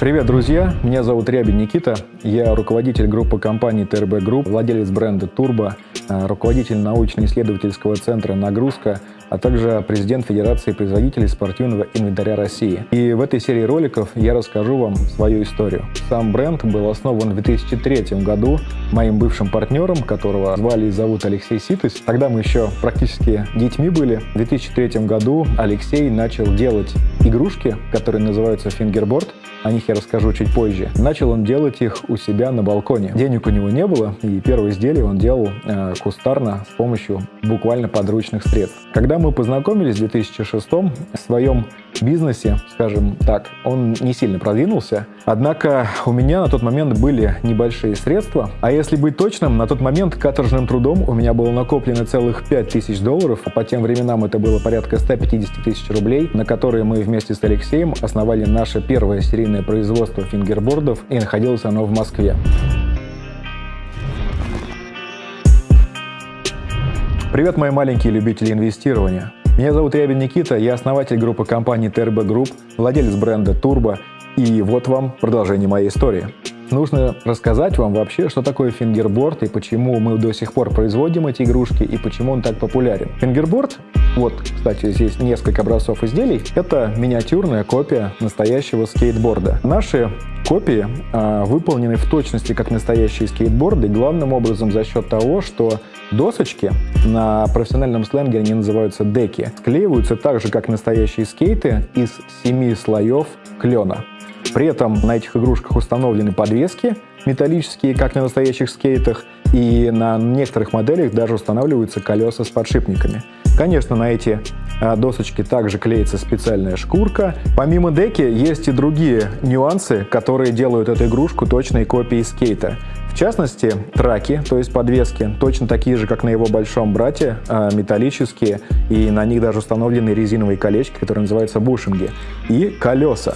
Привет, друзья! Меня зовут Рябин Никита. Я руководитель группы компании TRB Group, владелец бренда Turbo, э, руководитель научно-исследовательского центра «Нагрузка», а также президент Федерации производителей спортивного инвентаря России. И в этой серии роликов я расскажу вам свою историю. Сам бренд был основан в 2003 году моим бывшим партнером, которого звали и зовут Алексей Ситыс. Тогда мы еще практически детьми были. В 2003 году Алексей начал делать игрушки, которые называются фингерборд. О них я расскажу чуть позже. Начал он делать их у себя на балконе. Денег у него не было, и первые изделия он делал э, кустарно с помощью буквально подручных средств. Когда мы познакомились в 2006 в своем бизнесе, скажем так, он не сильно продвинулся. Однако у меня на тот момент были небольшие средства. А если быть точным, на тот момент каторжным трудом у меня было накоплено целых 5000 долларов. А по тем временам это было порядка 150 тысяч рублей, на которые мы вместе с Алексеем основали наше первое серийное производство фингербордов, и находилось оно в Москве. Привет, мои маленькие любители инвестирования. Меня зовут Рябин Никита, я основатель группы компании TRB Group, владелец бренда Turbo, и вот вам продолжение моей истории. Нужно рассказать вам вообще, что такое фингерборд и почему мы до сих пор производим эти игрушки и почему он так популярен. Фингерборд, вот, кстати, здесь несколько образцов изделий, это миниатюрная копия настоящего скейтборда. Наши копии э, выполнены в точности как настоящие скейтборды, главным образом за счет того, что досочки, на профессиональном сленге они называются деки, склеиваются так же, как настоящие скейты, из семи слоев клена. При этом на этих игрушках установлены подвески металлические, как на настоящих скейтах, и на некоторых моделях даже устанавливаются колеса с подшипниками. Конечно, на эти а, досочки также клеится специальная шкурка. Помимо деки есть и другие нюансы, которые делают эту игрушку точной копией скейта. В частности, траки, то есть подвески, точно такие же, как на его большом брате, а, металлические, и на них даже установлены резиновые колечки, которые называются бушинги, и колеса.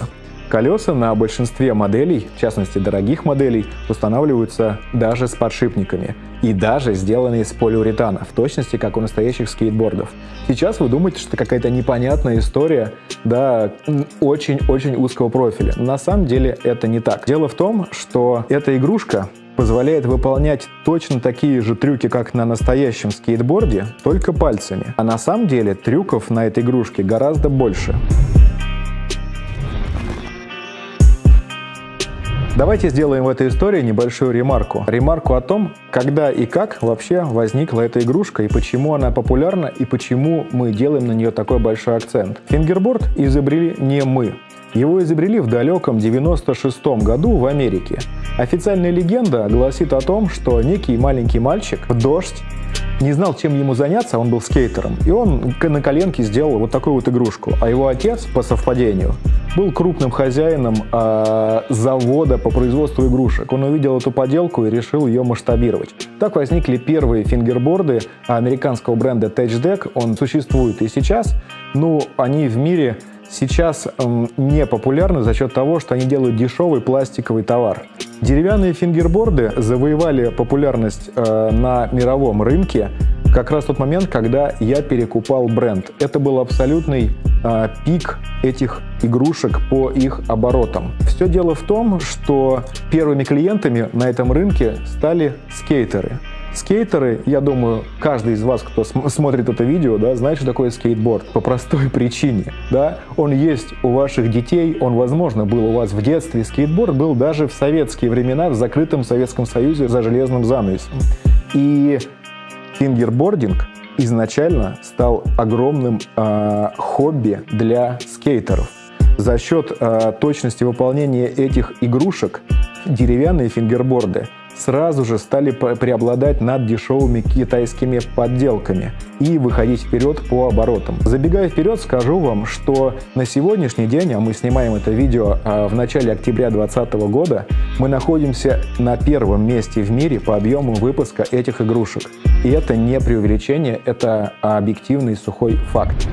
Колеса на большинстве моделей, в частности дорогих моделей, устанавливаются даже с подшипниками и даже сделаны из полиуретана, в точности как у настоящих скейтбордов. Сейчас вы думаете, что это какая-то непонятная история, да, очень-очень узкого профиля. На самом деле это не так. Дело в том, что эта игрушка позволяет выполнять точно такие же трюки, как на настоящем скейтборде, только пальцами. А на самом деле трюков на этой игрушке гораздо больше. Давайте сделаем в этой истории небольшую ремарку. Ремарку о том, когда и как вообще возникла эта игрушка, и почему она популярна, и почему мы делаем на нее такой большой акцент. Фингерборд изобрели не мы. Его изобрели в далеком 96 году в Америке. Официальная легенда гласит о том, что некий маленький мальчик в дождь не знал, чем ему заняться, он был скейтером, и он на коленке сделал вот такую вот игрушку. А его отец, по совпадению, был крупным хозяином э, завода по производству игрушек. Он увидел эту поделку и решил ее масштабировать. Так возникли первые фингерборды американского бренда TouchDeck. Он существует и сейчас. Ну, они в мире сейчас э, не популярны за счет того, что они делают дешевый пластиковый товар. Деревянные фингерборды завоевали популярность э, на мировом рынке как раз тот момент, когда я перекупал бренд. Это был абсолютный э, пик этих игрушек по их оборотам. Все дело в том, что первыми клиентами на этом рынке стали скейтеры. Скейтеры, я думаю, каждый из вас, кто см смотрит это видео, да, знает, что такое скейтборд. По простой причине. Да? Он есть у ваших детей, он, возможно, был у вас в детстве. Скейтборд был даже в советские времена в закрытом Советском Союзе за железным занавесом. И фингербординг изначально стал огромным э, хобби для скейтеров. За счет э, точности выполнения этих игрушек деревянные фингерборды сразу же стали преобладать над дешевыми китайскими подделками и выходить вперед по оборотам. Забегая вперед, скажу вам, что на сегодняшний день, а мы снимаем это видео а, в начале октября 2020 года, мы находимся на первом месте в мире по объему выпуска этих игрушек. И это не преувеличение, это объективный сухой факт.